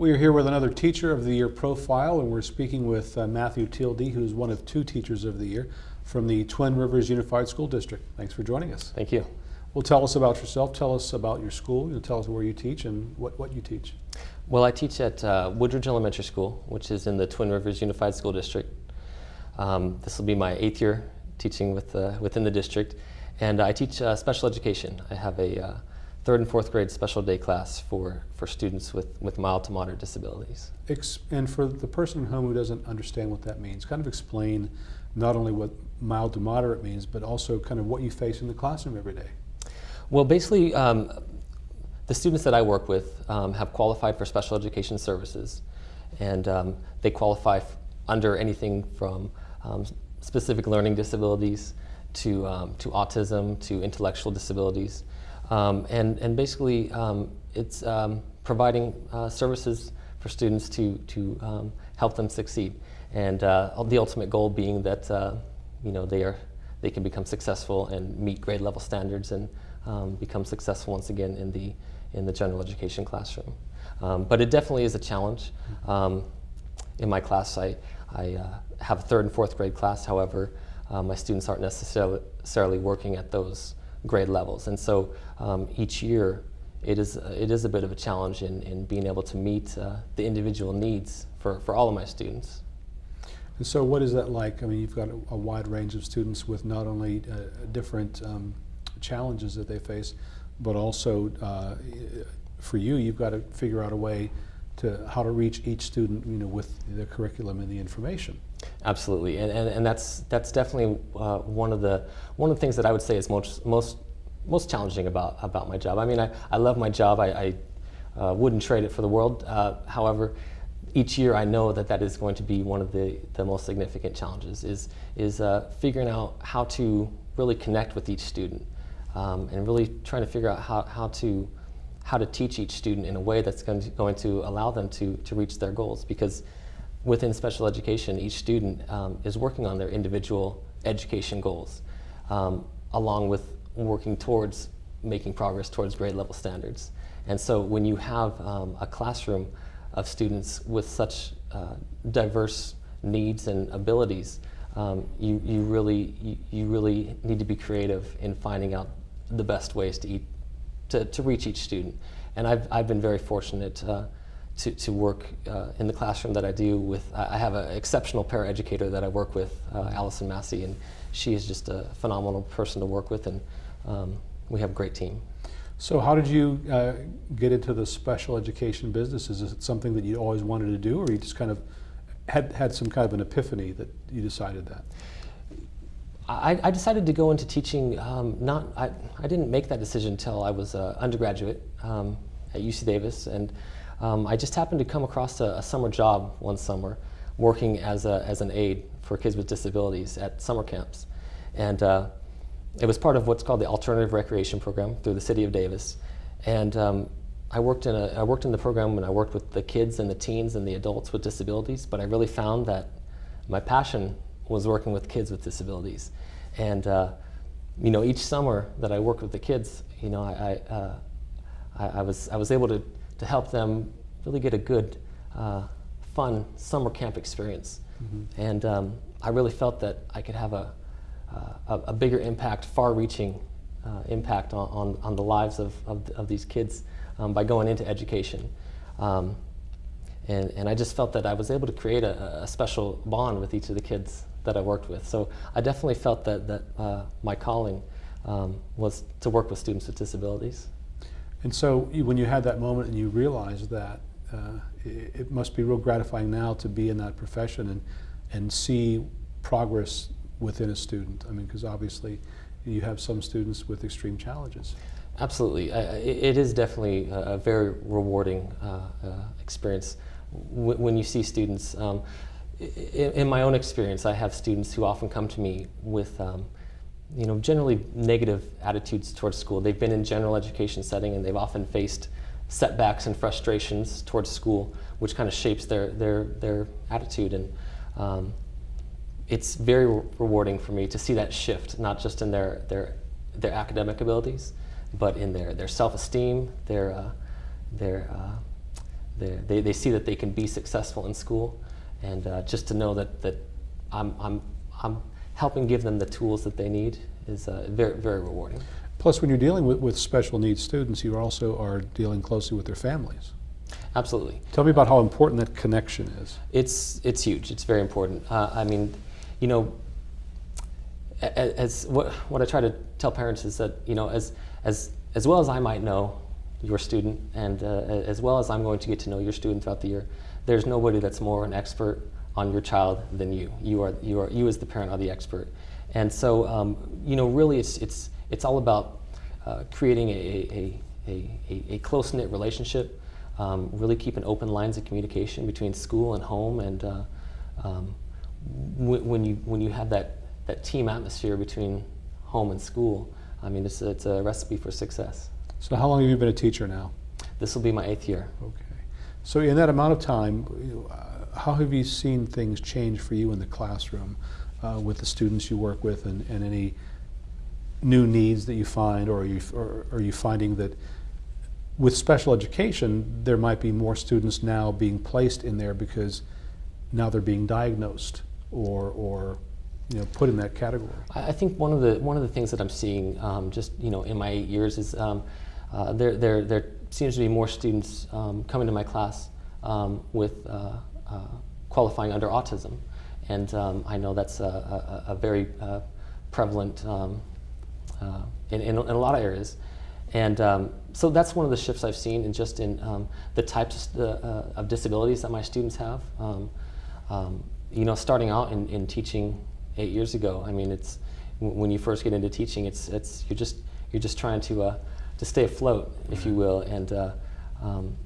We are here with another Teacher of the Year profile, and we're speaking with uh, Matthew Tildy, who's one of two Teachers of the Year from the Twin Rivers Unified School District. Thanks for joining us. Thank you. Well, tell us about yourself. Tell us about your school. You know, tell us where you teach and what, what you teach. Well, I teach at uh, Woodridge Elementary School, which is in the Twin Rivers Unified School District. Um, this will be my eighth year teaching with, uh, within the district. And I teach uh, special education. I have a uh, third and fourth grade special day class for, for students with, with mild to moderate disabilities. Ex and for the person at home who doesn't understand what that means, kind of explain not only what mild to moderate means, but also kind of what you face in the classroom every day. Well, basically, um, the students that I work with um, have qualified for special education services, and um, they qualify under anything from um, specific learning disabilities to, um, to autism to intellectual disabilities. Um, and, and basically, it's providing uh, services for students to, to help them succeed. And uh, the ultimate goal being that uh, you know, they, are, they can become successful and meet grade level standards and um, become successful once again in the, in the general education classroom. Um, but it definitely is a challenge. Um, in my class, I, I uh, have a third and fourth grade class. However, uh, my students aren't necessarily, necessarily working at those grade levels. And so um, each year, it is, it is a bit of a challenge in, in being able to meet uh, the individual needs for, for all of my students. And so what is that like? I mean, you've got a, a wide range of students with not only uh, different um, challenges that they face, but also uh, for you, you've got to figure out a way to how to reach each student, you know, with the curriculum and the information. Absolutely, and, and, and that's that's definitely uh, one of the one of the things that I would say is most most most challenging about about my job. I mean, I, I love my job. I, I uh, wouldn't trade it for the world. Uh, however, each year I know that that is going to be one of the, the most significant challenges is, is uh, figuring out how to really connect with each student um, and really trying to figure out how, how, to, how to teach each student in a way that's going to, going to allow them to, to reach their goals because within special education each student um, is working on their individual education goals um, along with working towards making progress towards grade level standards. And so when you have um, a classroom of students with such uh, diverse needs and abilities, um, you, you, really, you, you, really need to be creative in finding out the best ways to, eat, to, to reach each student. And I've, I've been very fortunate uh, to, to work uh, in the classroom that I do with, I have an exceptional paraeducator that I work with, uh, Allison Massey, and she is just a phenomenal person to work with, and um, we have a great team. So how did you uh, get into the special education business? Is it something that you always wanted to do, or you just kind of had, had some kind of an epiphany that you decided that? I, I decided to go into teaching, um, not, I, I didn't make that decision until I was an undergraduate um, at UC Davis, and um, I just happened to come across a, a, summer job one summer working as, a, as an aide for kids with disabilities at summer camps. And uh, it was part of what's called the Alternative Recreation Program through the City of Davis. And um, I, worked in a, I worked in the program and I worked with the kids and the teens and the adults with disabilities, but I really found that my passion was working with kids with disabilities. And uh, you know, each summer that I worked with the kids, you know, I, I, uh, I, I was, I was able to, to help them really get a good, uh, fun summer camp experience. Mm -hmm. And um, I really felt that I could have a, a, a, bigger impact, far-reaching uh, impact on, on, on, the lives of, of, of these kids um, by going into education. Um, and, and I just felt that I was able to create a, a, special bond with each of the kids that I worked with. So I definitely felt that, that uh, my calling um, was to work with students with disabilities. And so when you had that moment and you realized that, uh, it, it, must be real gratifying now to be in that profession and, and see progress within a student? I mean, because obviously you have some students with extreme challenges. Absolutely. Uh, it is definitely a, very rewarding uh, uh, experience when you see students. Um, in, in, my own experience, I have students who often come to me with um, you know, generally negative attitudes towards school. They've been in general education setting and they've often faced setbacks and frustrations towards school, which kind of shapes their, their, their attitude. And um, it's very rewarding for me to see that shift, not just in their, their, their academic abilities, but in their, their self-esteem, their, uh, their, uh, they're- they, they see that they can be successful in school, and uh, just to know that, that I'm, I'm, I'm helping give them the tools that they need is uh, very, very rewarding. Plus, when you're dealing with, with special needs students, you also are dealing closely with their families. Absolutely. Tell me about how important that connection is. It's it's huge. It's very important. Uh, I mean, you know, a- a- as what what I try to tell parents is that you know as as as well as I might know your student, and uh, as well as I'm going to get to know your student throughout the year, there's nobody that's more an expert on your child than you. You are you are you as the parent are the expert, and so um, you know really it's it's it's all about uh, creating a a, a, a, a close knit relationship. Um, really keeping open lines of communication between school and home, and uh, um, when, when you when you have that that team atmosphere between home and school, I mean it's it's a recipe for success. So, how long have you been a teacher now? This will be my eighth year. Okay. So, in that amount of time, you- uh, how have you seen things change for you in the classroom uh, with the students you work with, and, and any new needs that you find, or are you or are you finding that with special education there might be more students now being placed in there because now they're being diagnosed or or you know put in that category? I think one of the one of the things that I'm seeing, um, just you know, in my eight years, is um, uh, there there there seems to be more students um, coming to my class um, with uh, qualifying under autism, and um, I know that's a, a, a very uh, prevalent um, uh, in, in, in a lot of areas. And um, so that's one of the shifts I've seen in just in um, the types of, uh, of disabilities that my students have. Um, um, you know, starting out in, in teaching eight years ago, I mean, it's when you first get into teaching, it's it's you're just you're just trying to uh, to stay afloat, if you will, and uh, um,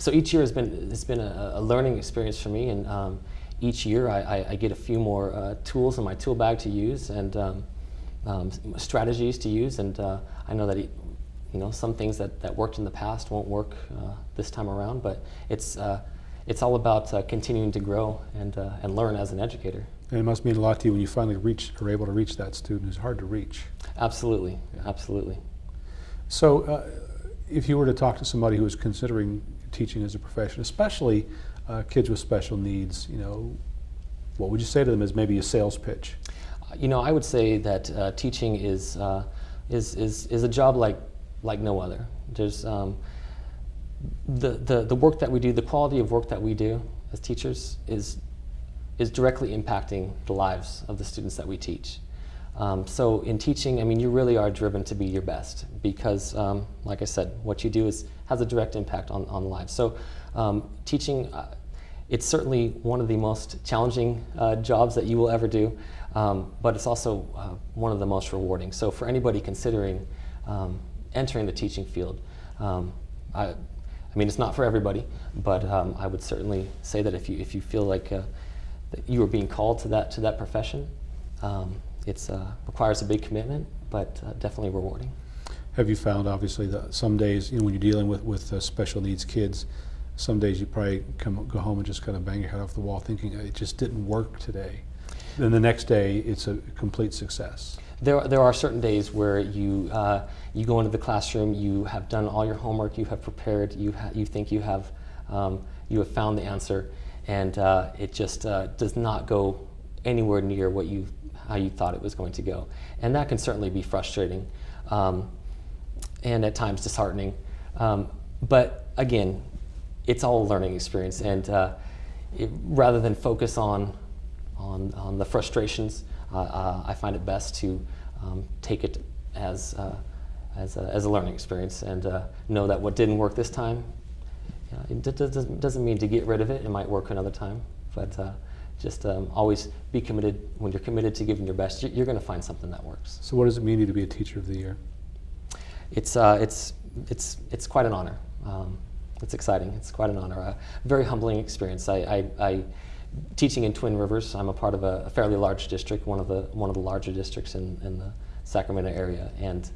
so each year has been has been a, a learning experience for me, and um, each year I, I, I get a few more uh, tools in my tool bag to use and um, um, strategies to use, and uh, I know that you know some things that, that worked in the past won't work uh, this time around, but it's uh, it's all about uh, continuing to grow and uh, and learn as an educator. And it must mean a lot to you when you finally reach are able to reach that student who's hard to reach. Absolutely, Yeah. absolutely. So, uh, if you were to talk to somebody who is considering teaching as a profession, especially uh, kids with special needs, you know, what would you say to them as maybe a sales pitch? You know, I would say that uh, teaching is, uh, is, is, is a job like, like no other. There's um, the, the, the work that we do, the quality of work that we do as teachers is, is directly impacting the lives of the students that we teach. Um, so in teaching, I mean, you really are driven to be your best because, um, like I said, what you do is has a direct impact on, on lives. So um, teaching, uh, it's certainly one of the most challenging uh, jobs that you will ever do, um, but it's also uh, one of the most rewarding. So for anybody considering um, entering the teaching field, um, I, I mean, it's not for everybody, but um, I would certainly say that if you if you feel like uh, that you are being called to that to that profession, um, it's uh, requires a big commitment, but uh, definitely rewarding. Have you found, obviously, that some days, you know, when you're dealing with, with uh, special needs kids, some days you probably come, go home and just kind of bang your head off the wall thinking it just didn't work today. Then the next day, it's a complete success. There, there are certain days where you, uh, you go into the classroom, you have done all your homework, you have prepared, you, ha- you think you have, um, you have found the answer, and uh, it just uh, does not go anywhere near what you, how you thought it was going to go. And that can certainly be frustrating um, and at times disheartening. Um, but again, it's all a learning experience, and uh, it, rather than focus on on, on the frustrations, uh, uh, I find it best to um, take it as, uh, as, a, as a learning experience and uh, know that what didn't work this time, you know, it doesn't, mean to get rid of it. It might work another time, but just um, always be committed. When you're committed to giving your best, you're going to find something that works. So, what does it mean to be a teacher of the year? It's, uh, it's, it's, it's quite an honor. Um, it's exciting. It's quite an honor. A very humbling experience. I, I, I teaching in Twin Rivers. I'm a part of a, a fairly large district, one of the one of the larger districts in, in the Sacramento area, and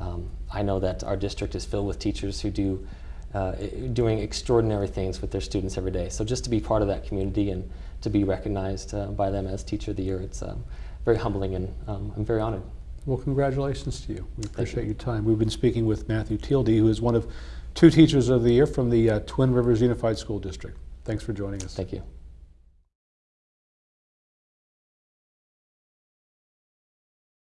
um, I know that our district is filled with teachers who do uh, doing extraordinary things with their students every day. So just to be part of that community and to be recognized uh, by them as Teacher of the Year, it's um, very humbling, and um, I'm very honored. Well, congratulations to you. We you. appreciate your time. We've been speaking with Matthew Tealdy, who is one of two Teachers of the Year from the uh, Twin Rivers Unified School District. Thanks for joining us. Thank you.